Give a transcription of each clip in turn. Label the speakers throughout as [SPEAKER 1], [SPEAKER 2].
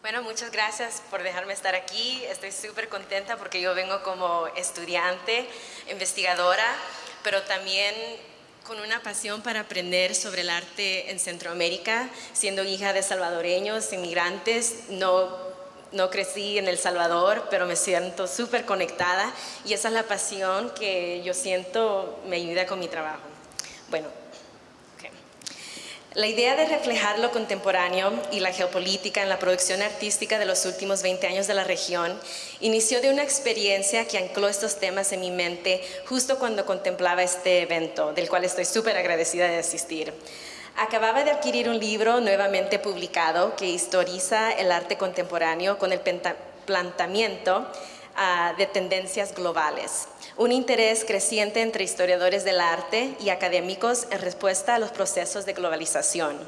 [SPEAKER 1] Bueno, muchas gracias por dejarme estar aquí. Estoy súper contenta porque yo vengo como estudiante, investigadora, pero también con una pasión para aprender sobre el arte en Centroamérica, siendo hija de salvadoreños, inmigrantes, no, no crecí en El Salvador, pero me siento súper conectada y esa es la pasión que yo siento me ayuda con mi trabajo. Bueno, la idea de reflejar lo contemporáneo y la geopolítica en la producción artística de los últimos 20 años de la región inició de una experiencia que ancló estos temas en mi mente justo cuando contemplaba este evento, del cual estoy súper agradecida de asistir. Acababa de adquirir un libro nuevamente publicado que historiza el arte contemporáneo con el planteamiento ah, de tendencias globales un interés creciente entre historiadores del arte y académicos en respuesta a los procesos de globalización.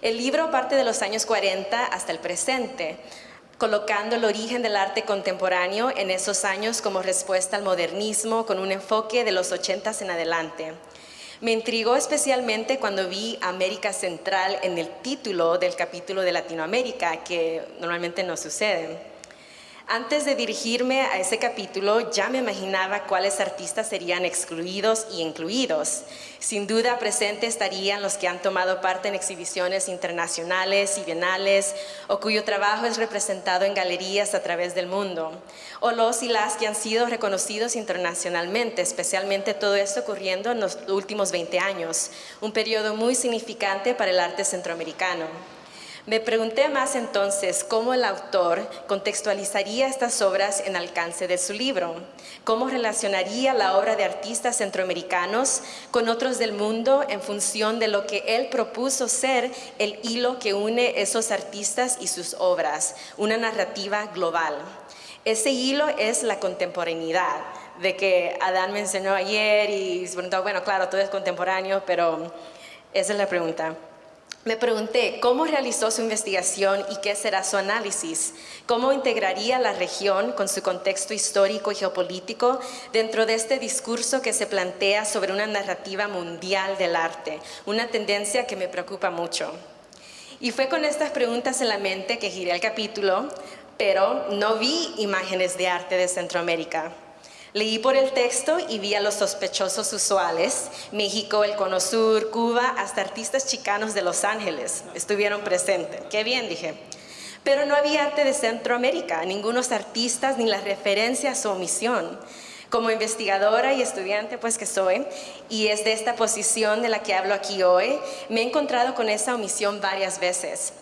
[SPEAKER 1] El libro parte de los años 40 hasta el presente, colocando el origen del arte contemporáneo en esos años como respuesta al modernismo con un enfoque de los 80 en adelante. Me intrigó especialmente cuando vi América Central en el título del capítulo de Latinoamérica, que normalmente no sucede. Antes de dirigirme a ese capítulo, ya me imaginaba cuáles artistas serían excluidos y incluidos. Sin duda presente estarían los que han tomado parte en exhibiciones internacionales y bienales o cuyo trabajo es representado en galerías a través del mundo, o los y las que han sido reconocidos internacionalmente, especialmente todo esto ocurriendo en los últimos 20 años, un periodo muy significante para el arte centroamericano. Me pregunté más entonces cómo el autor contextualizaría estas obras en alcance de su libro, cómo relacionaría la obra de artistas centroamericanos con otros del mundo en función de lo que él propuso ser el hilo que une esos artistas y sus obras, una narrativa global. Ese hilo es la contemporaneidad, de que Adán me enseñó ayer y bueno, claro, todo es contemporáneo, pero esa es la pregunta. Me pregunté cómo realizó su investigación y qué será su análisis, cómo integraría la región con su contexto histórico y geopolítico dentro de este discurso que se plantea sobre una narrativa mundial del arte, una tendencia que me preocupa mucho. Y fue con estas preguntas en la mente que giré el capítulo, pero no vi imágenes de arte de Centroamérica. Leí por el texto y vi a los sospechosos usuales, México, el Cono Sur, Cuba, hasta artistas chicanos de Los Ángeles estuvieron presentes. Qué bien, dije. Pero no había arte de Centroamérica, ningunos artistas ni la referencia a su omisión. Como investigadora y estudiante pues que soy, y es de esta posición de la que hablo aquí hoy, me he encontrado con esa omisión varias veces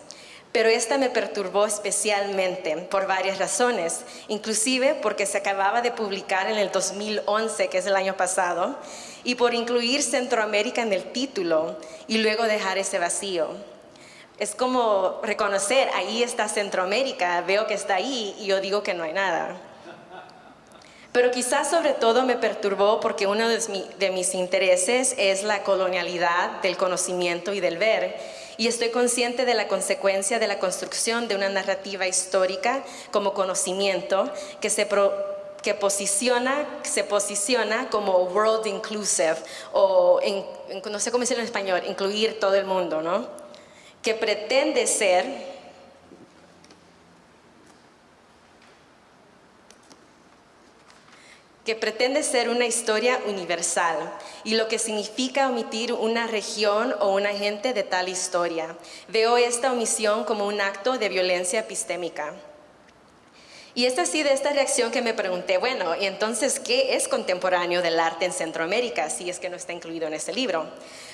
[SPEAKER 1] pero esta me perturbó especialmente por varias razones, inclusive porque se acababa de publicar en el 2011, que es el año pasado, y por incluir Centroamérica en el título y luego dejar ese vacío. Es como reconocer, ahí está Centroamérica, veo que está ahí y yo digo que no hay nada. Pero quizás sobre todo me perturbó porque uno de mis intereses es la colonialidad del conocimiento y del ver y estoy consciente de la consecuencia de la construcción de una narrativa histórica como conocimiento que se que posiciona, se posiciona como world inclusive o no sé cómo decirlo en español, incluir todo el mundo, ¿no? Que pretende ser que pretende ser una historia universal y lo que significa omitir una región o una gente de tal historia. Veo esta omisión como un acto de violencia epistémica. Y es así de esta reacción que me pregunté, bueno, ¿y entonces qué es contemporáneo del arte en Centroamérica si es que no está incluido en este libro?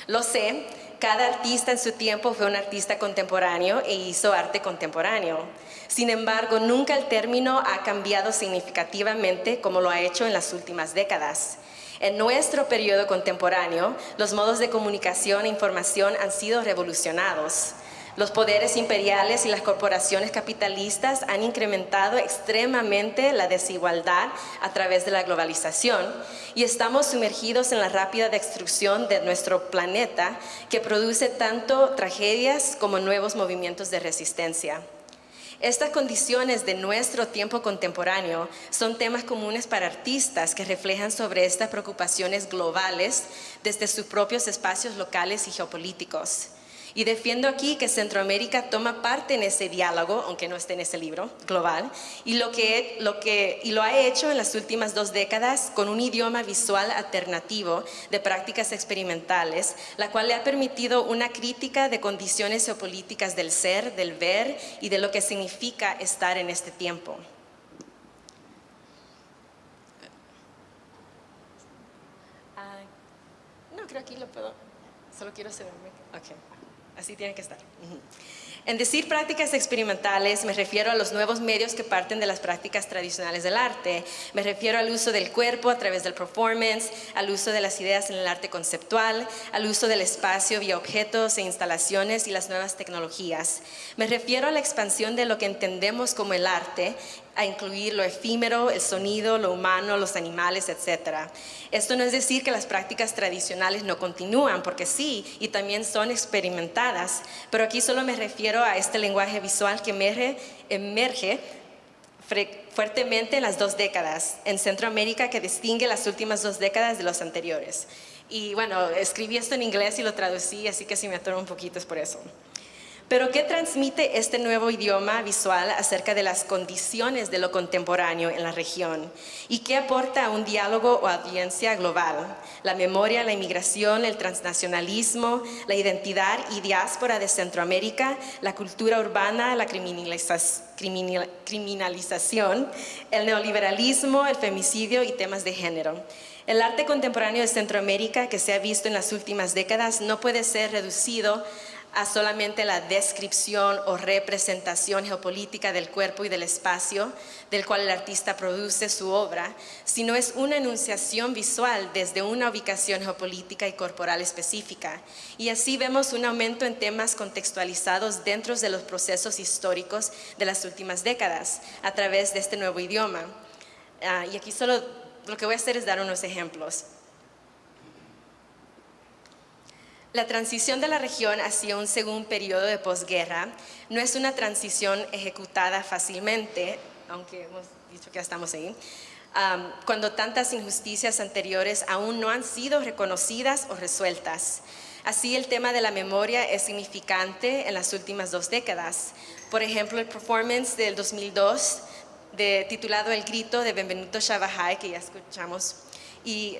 [SPEAKER 1] Lo sé, cada artista en su tiempo fue un artista contemporáneo e hizo arte contemporáneo. Sin embargo, nunca el término ha cambiado significativamente como lo ha hecho en las últimas décadas. En nuestro periodo contemporáneo, los modos de comunicación e información han sido revolucionados. Los poderes imperiales y las corporaciones capitalistas han incrementado extremadamente la desigualdad a través de la globalización y estamos sumergidos en la rápida destrucción de nuestro planeta que produce tanto tragedias como nuevos movimientos de resistencia. Estas condiciones de nuestro tiempo contemporáneo son temas comunes para artistas que reflejan sobre estas preocupaciones globales desde sus propios espacios locales y geopolíticos. Y defiendo aquí que Centroamérica toma parte en ese diálogo, aunque no esté en ese libro global, y lo, que, lo que, y lo ha hecho en las últimas dos décadas con un idioma visual alternativo de prácticas experimentales, la cual le ha permitido una crítica de condiciones geopolíticas del ser, del ver y de lo que significa estar en este tiempo. Ah, no, creo que aquí lo puedo, solo quiero asegurarme. Okay. Así tiene que estar. En decir prácticas experimentales me refiero a los nuevos medios que parten de las prácticas tradicionales del arte. Me refiero al uso del cuerpo a través del performance, al uso de las ideas en el arte conceptual, al uso del espacio vía objetos e instalaciones y las nuevas tecnologías. Me refiero a la expansión de lo que entendemos como el arte a incluir lo efímero, el sonido, lo humano, los animales, etc. Esto no es decir que las prácticas tradicionales no continúan, porque sí, y también son experimentadas, pero aquí solo me refiero a este lenguaje visual que emerge, emerge fuertemente en las dos décadas, en Centroamérica que distingue las últimas dos décadas de los anteriores. Y bueno, escribí esto en inglés y lo traducí, así que si me atoro un poquito es por eso. Pero ¿qué transmite este nuevo idioma visual acerca de las condiciones de lo contemporáneo en la región? ¿Y qué aporta a un diálogo o audiencia global? La memoria, la inmigración, el transnacionalismo, la identidad y diáspora de Centroamérica, la cultura urbana, la criminalización, el neoliberalismo, el femicidio y temas de género. El arte contemporáneo de Centroamérica que se ha visto en las últimas décadas no puede ser reducido a solamente la descripción o representación geopolítica del cuerpo y del espacio del cual el artista produce su obra, sino es una enunciación visual desde una ubicación geopolítica y corporal específica. Y así vemos un aumento en temas contextualizados dentro de los procesos históricos de las últimas décadas a través de este nuevo idioma. Ah, y aquí solo lo que voy a hacer es dar unos ejemplos. La transición de la región hacia un segundo periodo de posguerra no es una transición ejecutada fácilmente, aunque hemos dicho que ya estamos ahí, cuando tantas injusticias anteriores aún no han sido reconocidas o resueltas. Así, el tema de la memoria es significante en las últimas dos décadas. Por ejemplo, el performance del 2002, de, titulado El grito de Benvenuto Shabahai, que ya escuchamos, y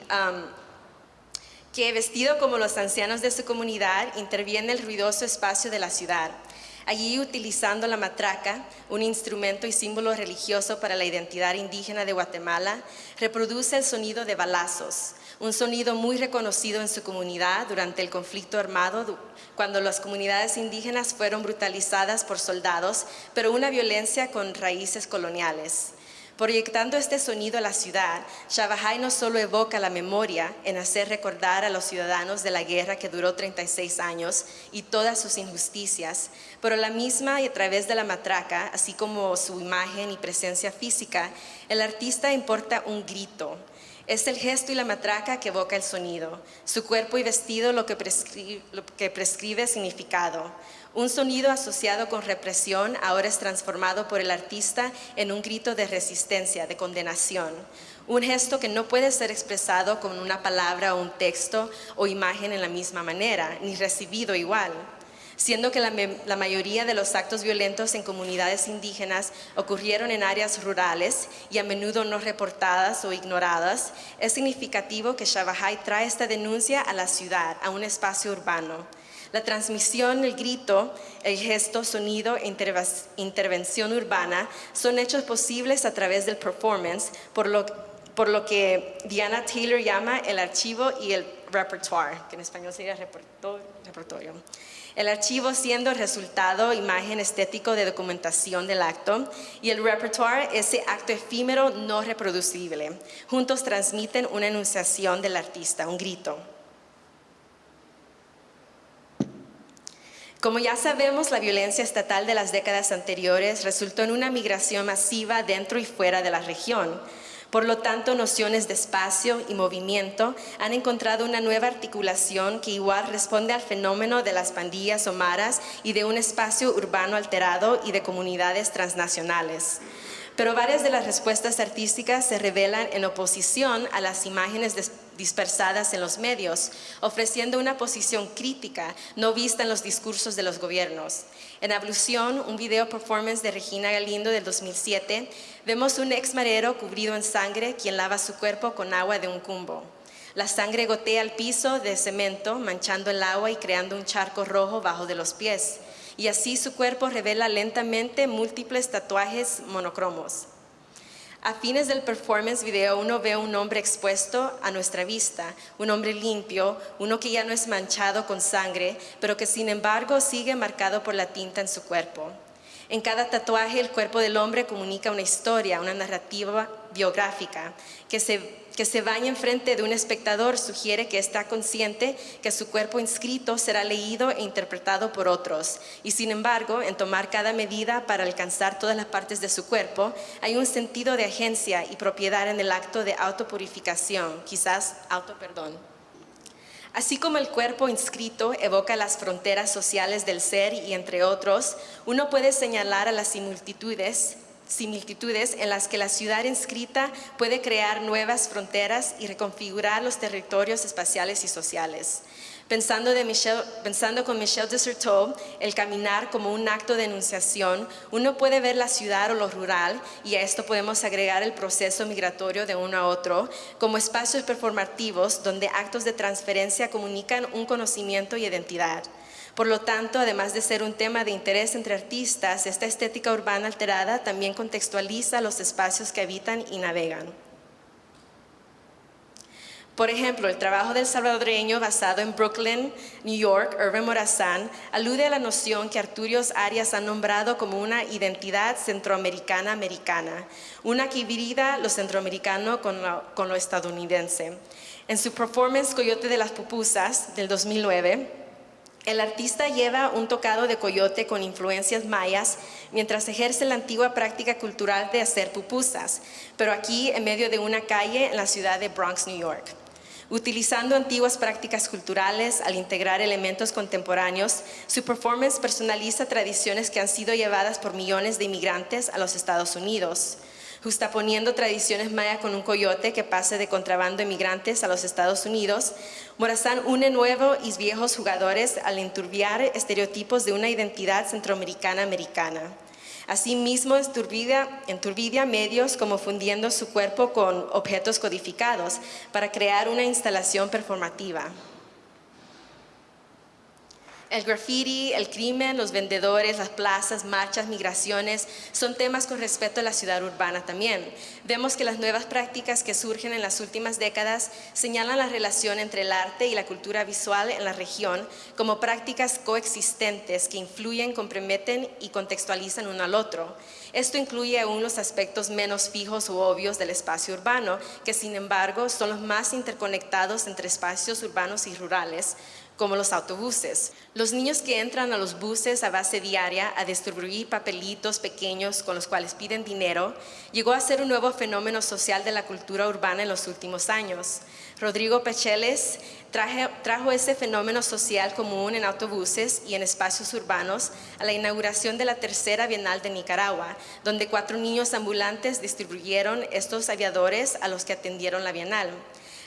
[SPEAKER 1] que vestido como los ancianos de su comunidad interviene en el ruidoso espacio de la ciudad. Allí utilizando la matraca, un instrumento y símbolo religioso para la identidad indígena de Guatemala, reproduce el sonido de balazos, un sonido muy reconocido en su comunidad durante el conflicto armado, cuando las comunidades indígenas fueron brutalizadas por soldados, pero una violencia con raíces coloniales. Proyectando este sonido a la ciudad, Shabahai no solo evoca la memoria en hacer recordar a los ciudadanos de la guerra que duró 36 años y todas sus injusticias, pero la misma y a través de la matraca, así como su imagen y presencia física, el artista importa un grito, es el gesto y la matraca que evoca el sonido, su cuerpo y vestido lo que prescribe, lo que prescribe significado. Un sonido asociado con represión ahora es transformado por el artista en un grito de resistencia, de condenación. Un gesto que no puede ser expresado con una palabra o un texto o imagen en la misma manera, ni recibido igual siendo que la, mayoría de los actos violentos en comunidades indígenas ocurrieron en áreas rurales y a menudo no reportadas o ignoradas, es significativo que Shabahai trae esta denuncia a la ciudad, a un espacio urbano. La transmisión, el grito, el gesto, sonido intervención urbana son hechos posibles a través del performance, por lo, que Diana Taylor llama el archivo y el repertoire, que en español sería repertorio. El archivo siendo resultado, imagen estético de documentación del acto y el repertoire, ese acto efímero no reproducible. Juntos transmiten una enunciación del artista, un grito. Como ya sabemos, la violencia estatal de las décadas anteriores resultó en una migración masiva dentro y fuera de la región. Por lo tanto, nociones de espacio y movimiento han encontrado una nueva articulación que igual responde al fenómeno de las pandillas o maras y de un espacio urbano alterado y de comunidades transnacionales pero varias de las respuestas artísticas se revelan en oposición a las imágenes dispersadas en los medios, ofreciendo una posición crítica no vista en los discursos de los gobiernos. En Ablución, un video performance de Regina Galindo del 2007, vemos un ex marero cubrido en sangre quien lava su cuerpo con agua de un cumbo. La sangre gotea al piso de cemento, manchando el agua y creando un charco rojo bajo de los pies. Y así su cuerpo revela lentamente múltiples tatuajes monocromos. A fines del performance video uno ve a un hombre expuesto a nuestra vista, un hombre limpio, uno que ya no es manchado con sangre, pero que sin embargo sigue marcado por la tinta en su cuerpo. En cada tatuaje el cuerpo del hombre comunica una historia, una narrativa biográfica que se que se vaya enfrente de un espectador sugiere que está consciente que su cuerpo inscrito será leído e interpretado por otros. Y sin embargo, en tomar cada medida para alcanzar todas las partes de su cuerpo, hay un sentido de agencia y propiedad en el acto de autopurificación, quizás autoperdón. Así como el cuerpo inscrito evoca las fronteras sociales del ser y entre otros, uno puede señalar a las similitudes similitudes en las que la ciudad inscrita puede crear nuevas fronteras y reconfigurar los territorios espaciales y sociales. Pensando, de pensando con Michel Desserteau, el caminar como un acto de enunciación, uno puede ver la ciudad o lo rural, y a esto podemos agregar el proceso migratorio de uno a otro, como espacios performativos donde actos de transferencia comunican un conocimiento y identidad. Por lo tanto, además de ser un tema de interés entre artistas, esta estética urbana alterada también contextualiza los espacios que habitan y navegan. Por ejemplo, el trabajo del salvadoreño basado en Brooklyn, New York, Irving Morazán, alude a la noción que Arturios Arias ha nombrado como una identidad centroamericana-americana, una que hibrida lo centroamericano con lo, con lo estadounidense. En su performance Coyote de las Pupusas del 2009, el artista lleva un tocado de coyote con influencias mayas mientras ejerce la antigua práctica cultural de hacer pupusas, pero aquí en medio de una calle en la ciudad de Bronx, New York. Utilizando antiguas prácticas culturales al integrar elementos contemporáneos, su performance personaliza tradiciones que han sido llevadas por millones de inmigrantes a los Estados Unidos justaponiendo tradiciones maya con un coyote que pase de contrabando inmigrantes a los Estados Unidos, Morazán une nuevos y viejos jugadores al enturbiar estereotipos de una identidad centroamericana-americana. Asimismo, enturbidia medios como fundiendo su cuerpo con objetos codificados para crear una instalación performativa. El graffiti, el crimen, los vendedores, las plazas, marchas, migraciones, son temas con respecto a la ciudad urbana también. Vemos que las nuevas prácticas que surgen en las últimas décadas señalan la relación entre el arte y la cultura visual en la región como prácticas coexistentes que influyen, comprometen y contextualizan uno al otro. Esto incluye aún los aspectos menos fijos u obvios del espacio urbano, que sin embargo son los más interconectados entre espacios urbanos y rurales, como los autobuses. Los niños que entran a los buses a base diaria a distribuir papelitos pequeños con los cuales piden dinero, llegó a ser un nuevo fenómeno social de la cultura urbana en los últimos años. Rodrigo Pecheles trajo ese fenómeno social común en autobuses y en espacios urbanos a la inauguración de la tercera Bienal de Nicaragua, donde cuatro niños ambulantes distribuyeron estos aviadores a los que atendieron la Bienal.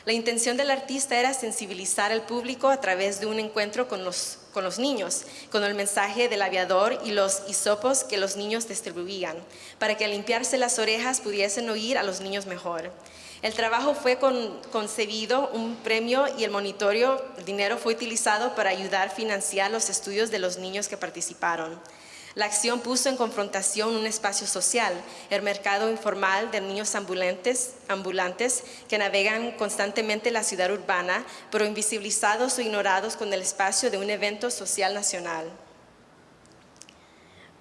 [SPEAKER 1] La intención del artista era sensibilizar al público a través de un encuentro con los, con los niños, con el mensaje del aviador y los hisopos que los niños distribuían, para que al limpiarse las orejas pudiesen oír a los niños mejor. El trabajo fue concebido, un premio y el monitorio, el dinero fue utilizado para ayudar a financiar los estudios de los niños que participaron. La acción puso en confrontación un espacio social, el mercado informal de niños ambulantes, que navegan constantemente la ciudad urbana, pero invisibilizados o ignorados con el espacio de un evento social nacional.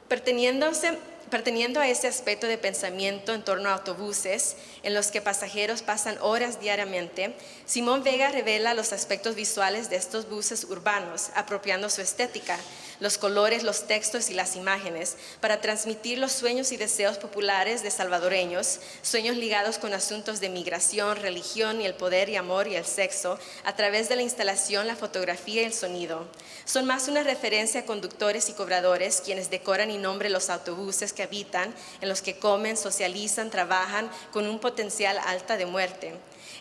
[SPEAKER 1] Perteniéndose Perteniendo a ese aspecto de pensamiento en torno a autobuses en los que pasajeros pasan horas diariamente, Simón Vega revela los aspectos visuales de estos buses urbanos, apropiando su estética, los colores, los textos y las imágenes, para transmitir los sueños y deseos populares de salvadoreños, sueños ligados con asuntos de migración, religión y el poder y amor y el sexo, a través de la instalación, la fotografía y el sonido. Son más una referencia a conductores y cobradores quienes decoran y nombran los autobuses que habitan, en los que comen, socializan, trabajan, con un potencial alta de muerte.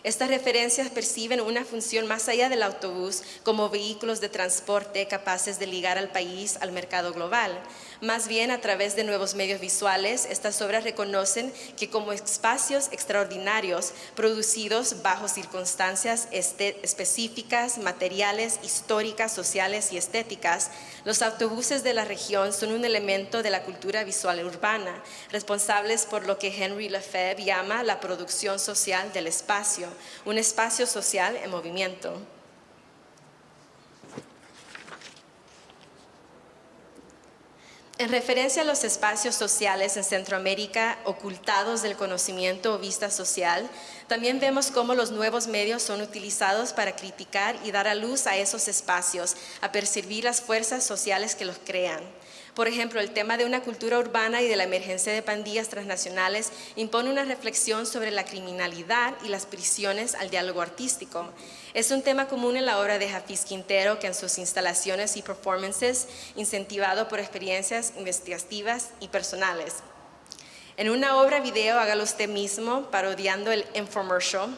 [SPEAKER 1] Estas referencias perciben una función más allá del autobús como vehículos de transporte capaces de ligar al país al mercado global. Más bien, a través de nuevos medios visuales, estas obras reconocen que como espacios extraordinarios producidos bajo circunstancias este, específicas, materiales, históricas, sociales y estéticas, los autobuses de la región son un elemento de la cultura visual urbana, responsables por lo que Henry Lefebvre llama la producción social del espacio, un espacio social en movimiento. En referencia a los espacios sociales en Centroamérica ocultados del conocimiento o vista social, también vemos cómo los nuevos medios son utilizados para criticar y dar a luz a esos espacios, a percibir las fuerzas sociales que los crean. Por ejemplo, el tema de una cultura urbana y de la emergencia de pandillas transnacionales impone una reflexión sobre la criminalidad y las prisiones al diálogo artístico. Es un tema común en la obra de Hafiz Quintero, que en sus instalaciones y performances, incentivado por experiencias investigativas y personales. En una obra video, hágalo usted mismo, parodiando el infomercial,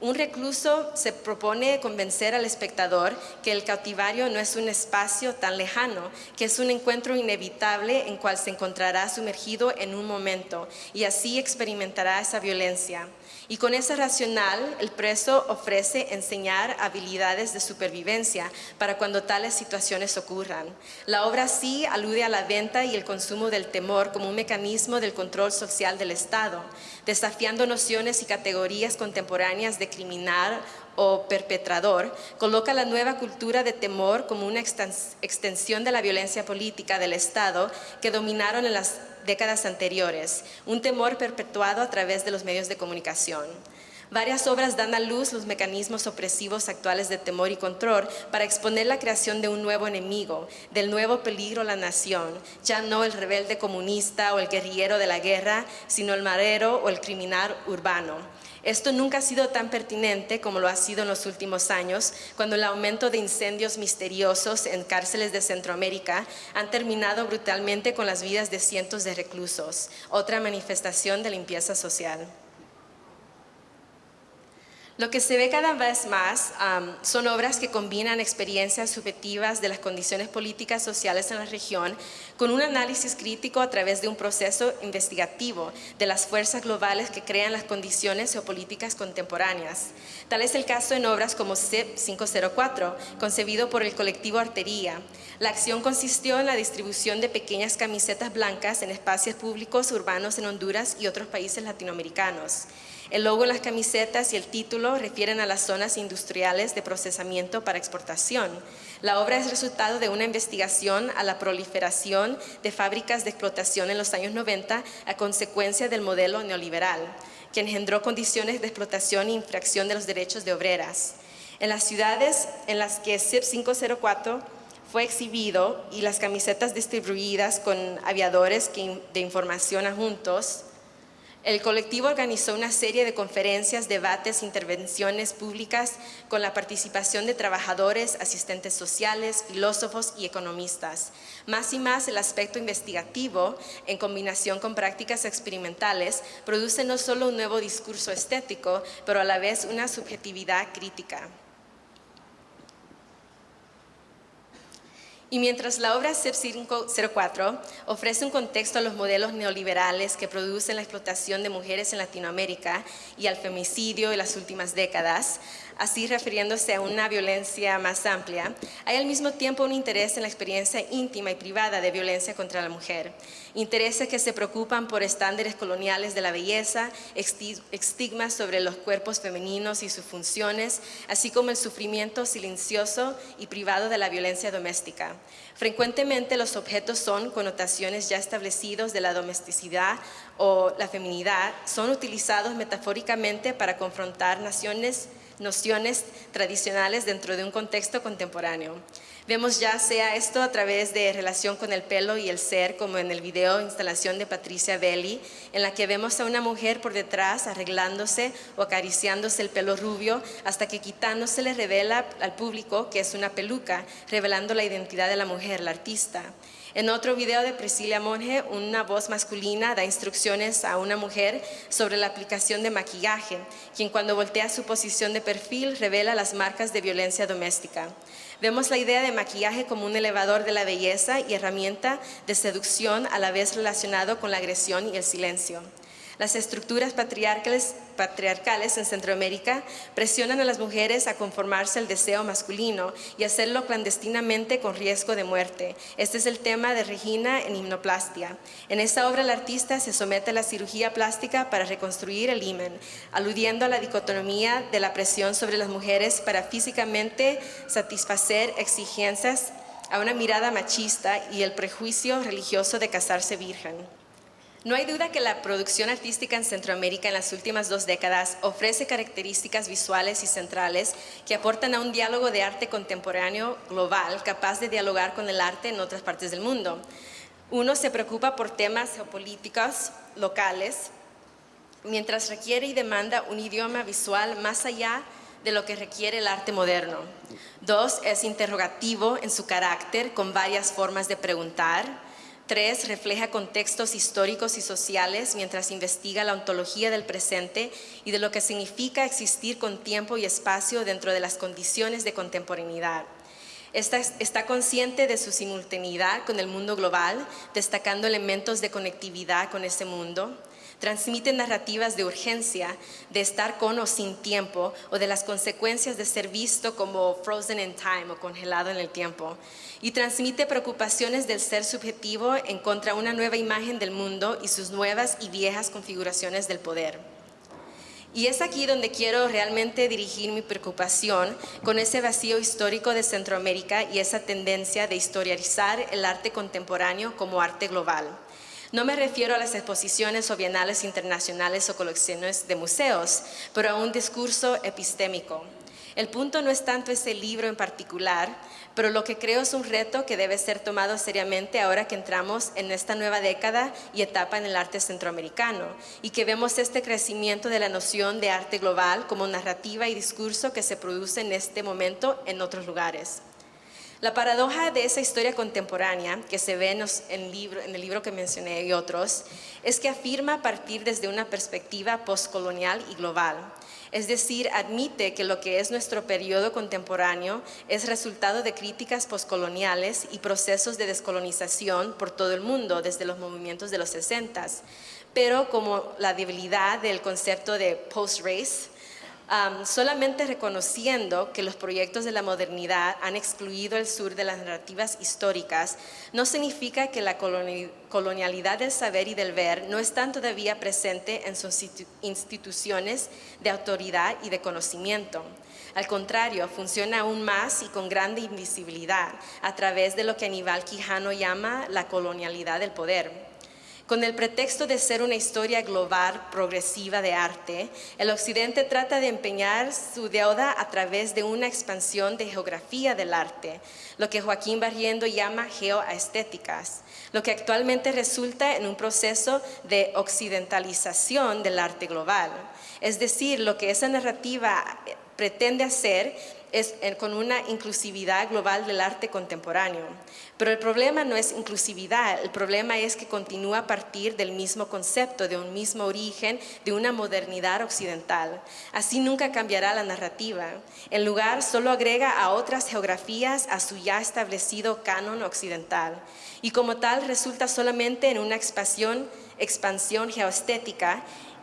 [SPEAKER 1] un recluso se propone convencer al espectador que el cautivario no es un espacio tan lejano, que es un encuentro inevitable en cual se encontrará sumergido en un momento y así experimentará esa violencia. Y con ese racional, el preso ofrece enseñar habilidades de supervivencia para cuando tales situaciones ocurran. La obra sí alude a la venta y el consumo del temor como un mecanismo del control social del Estado, desafiando nociones y categorías contemporáneas de criminal o perpetrador, coloca la nueva cultura de temor como una extensión de la violencia política del Estado que dominaron en las décadas anteriores, un temor perpetuado a través de los medios de comunicación. Varias obras dan a luz los mecanismos opresivos actuales de temor y control para exponer la creación de un nuevo enemigo, del nuevo peligro a la nación, ya no el rebelde comunista o el guerrillero de la guerra, sino el marero o el criminal urbano. Esto nunca ha sido tan pertinente como lo ha sido en los últimos años, cuando el aumento de incendios misteriosos en cárceles de Centroamérica han terminado brutalmente con las vidas de cientos de reclusos, otra manifestación de limpieza social. Lo que se ve cada vez más son obras que combinan experiencias subjetivas de las condiciones políticas sociales en la región con un análisis crítico a través de un proceso investigativo de las fuerzas globales que crean las condiciones geopolíticas contemporáneas. Tal es el caso en obras como CEP 504, concebido por el colectivo Artería. La acción consistió en la distribución de pequeñas camisetas blancas en espacios públicos urbanos en Honduras y otros países latinoamericanos. El logo en las camisetas y el título refieren a las zonas industriales de procesamiento para exportación. La obra es resultado de una investigación a la proliferación de fábricas de explotación en los años 90 a consecuencia del modelo neoliberal, que engendró condiciones de explotación e infracción de los derechos de obreras. En las ciudades en las que CIP 504 fue exhibido y las camisetas distribuidas con aviadores de información adjuntos, el colectivo organizó una serie de conferencias, debates, intervenciones públicas con la participación de trabajadores, asistentes sociales, filósofos y economistas. Más y más el aspecto investigativo, en combinación con prácticas experimentales, produce no solo un nuevo discurso estético, pero a la vez una subjetividad crítica. Y mientras la obra CEP 504 ofrece un contexto a los modelos neoliberales que producen la explotación de mujeres en Latinoamérica y al femicidio en las últimas décadas, así refiriéndose a una violencia más amplia, hay al mismo tiempo un interés en la experiencia íntima y privada de violencia contra la mujer. Intereses que se preocupan por estándares coloniales de la belleza, estigmas sobre los cuerpos femeninos y sus funciones, así como el sufrimiento silencioso y privado de la violencia doméstica. Frecuentemente los objetos son connotaciones ya establecidos de la domesticidad o la feminidad, son utilizados metafóricamente para confrontar naciones nociones tradicionales dentro de un contexto contemporáneo. Vemos ya sea esto a través de relación con el pelo y el ser, como en el video instalación de Patricia Belli, en la que vemos a una mujer por detrás arreglándose o acariciándose el pelo rubio hasta que quitándose le revela al público que es una peluca, revelando la identidad de la mujer, la artista. En otro video de Priscilla Monge, una voz masculina da instrucciones a una mujer sobre la aplicación de maquillaje, quien cuando voltea su posición de perfil revela las marcas de violencia doméstica. Vemos la idea de maquillaje como un elevador de la belleza y herramienta de seducción a la vez relacionado con la agresión y el silencio. Las estructuras patriarcales, en Centroamérica presionan a las mujeres a conformarse al deseo masculino y hacerlo clandestinamente con riesgo de muerte. Este es el tema de Regina en Himnoplastia. En esta obra el artista se somete a la cirugía plástica para reconstruir el himen, aludiendo a la dicotomía de la presión sobre las mujeres para físicamente satisfacer exigencias a una mirada machista y el prejuicio religioso de casarse virgen. No hay duda que la producción artística en Centroamérica en las últimas dos décadas ofrece características visuales y centrales que aportan a un diálogo de arte contemporáneo global capaz de dialogar con el arte en otras partes del mundo. Uno se preocupa por temas geopolíticos locales, mientras requiere y demanda un idioma visual más allá de lo que requiere el arte moderno. Dos, es interrogativo en su carácter, con varias formas de preguntar, Tres, refleja contextos históricos y sociales mientras investiga la ontología del presente y de lo que significa existir con tiempo y espacio dentro de las condiciones de contemporaneidad. Está, está, consciente de su simultaneidad con el mundo global, destacando elementos de conectividad con ese mundo transmite narrativas de urgencia, de estar con o sin tiempo, o de las consecuencias de ser visto como frozen in time o congelado en el tiempo. Y transmite preocupaciones del ser subjetivo en contra una nueva imagen del mundo y sus nuevas y viejas configuraciones del poder. Y es aquí donde quiero realmente dirigir mi preocupación con ese vacío histórico de Centroamérica y esa tendencia de historiarizar el arte contemporáneo como arte global. No me refiero a las exposiciones o bienales internacionales o colecciones de museos, pero a un discurso epistémico. El punto no es tanto ese libro en particular, pero lo que creo es un reto que debe ser tomado seriamente ahora que entramos en esta nueva década y etapa en el arte centroamericano y que vemos este crecimiento de la noción de arte global como narrativa y discurso que se produce en este momento en otros lugares. La paradoja de esa historia contemporánea que se ve en, el libro, que mencioné y otros es que afirma partir desde una perspectiva postcolonial y global. Es decir, admite que lo que es nuestro periodo contemporáneo es resultado de críticas postcoloniales y procesos de descolonización por todo el mundo desde los movimientos de los 60, pero como la debilidad del concepto de post-race, solamente reconociendo que los proyectos de la modernidad han excluido el sur de las narrativas históricas, no significa que la colonialidad del saber y del ver no están todavía presente en sus instituciones de autoridad y de conocimiento. Al contrario, funciona aún más y con grande invisibilidad a través de lo que Aníbal Quijano llama la colonialidad del poder. Con el pretexto de ser una historia global progresiva de arte, el Occidente trata de empeñar su deuda a través de una expansión de geografía del arte, lo que Joaquín Barriendo llama geoestéticas, lo que actualmente resulta en un proceso de occidentalización del arte global. Es decir, lo que esa narrativa pretende hacer es con una inclusividad global del arte contemporáneo. Pero el problema no es inclusividad, el problema es que continúa a partir del mismo concepto, de un mismo origen, de una modernidad occidental. Así nunca cambiará la narrativa. En lugar, solo agrega a otras geografías a su ya establecido canon occidental. Y como tal, resulta solamente en una expansión, expansión geoestética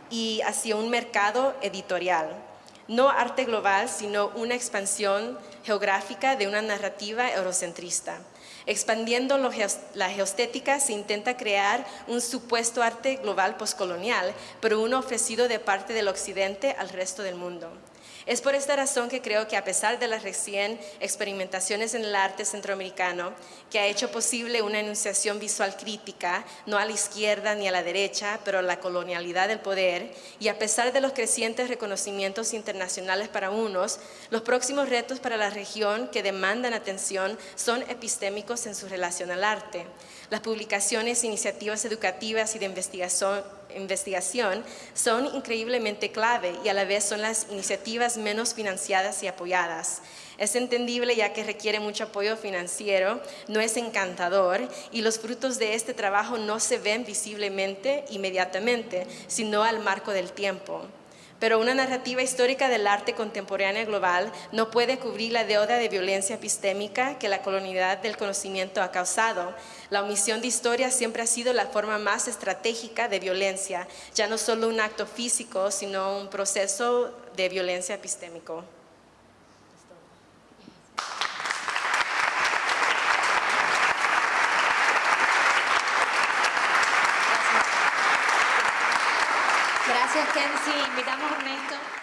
[SPEAKER 1] y hacia un mercado editorial no arte global, sino una expansión geográfica de una narrativa eurocentrista. Expandiendo la geostética se intenta crear un supuesto arte global postcolonial, pero uno ofrecido de parte del occidente al resto del mundo. Es por esta razón que creo que a pesar de las recién experimentaciones en el arte centroamericano, que ha hecho posible una enunciación visual crítica, no a la izquierda ni a la derecha, pero a la colonialidad del poder, y a pesar de los crecientes reconocimientos internacionales para unos, los próximos retos para la región que demandan atención son epistémicos en su relación al arte. Las publicaciones, iniciativas educativas y de investigación son increíblemente clave y a la vez son las iniciativas menos financiadas y apoyadas. Es entendible ya que requiere mucho apoyo financiero, no es encantador y los frutos de este trabajo no se ven visiblemente inmediatamente, sino al marco del tiempo. Pero una narrativa histórica del arte contemporáneo global no puede cubrir la deuda de violencia epistémica que la colonialidad del conocimiento ha causado. La omisión de historia siempre ha sido la forma más estratégica de violencia, ya no solo un acto físico, sino un proceso de violencia epistémico.
[SPEAKER 2] Gracias, Kenzie. Invitamos Ernesto.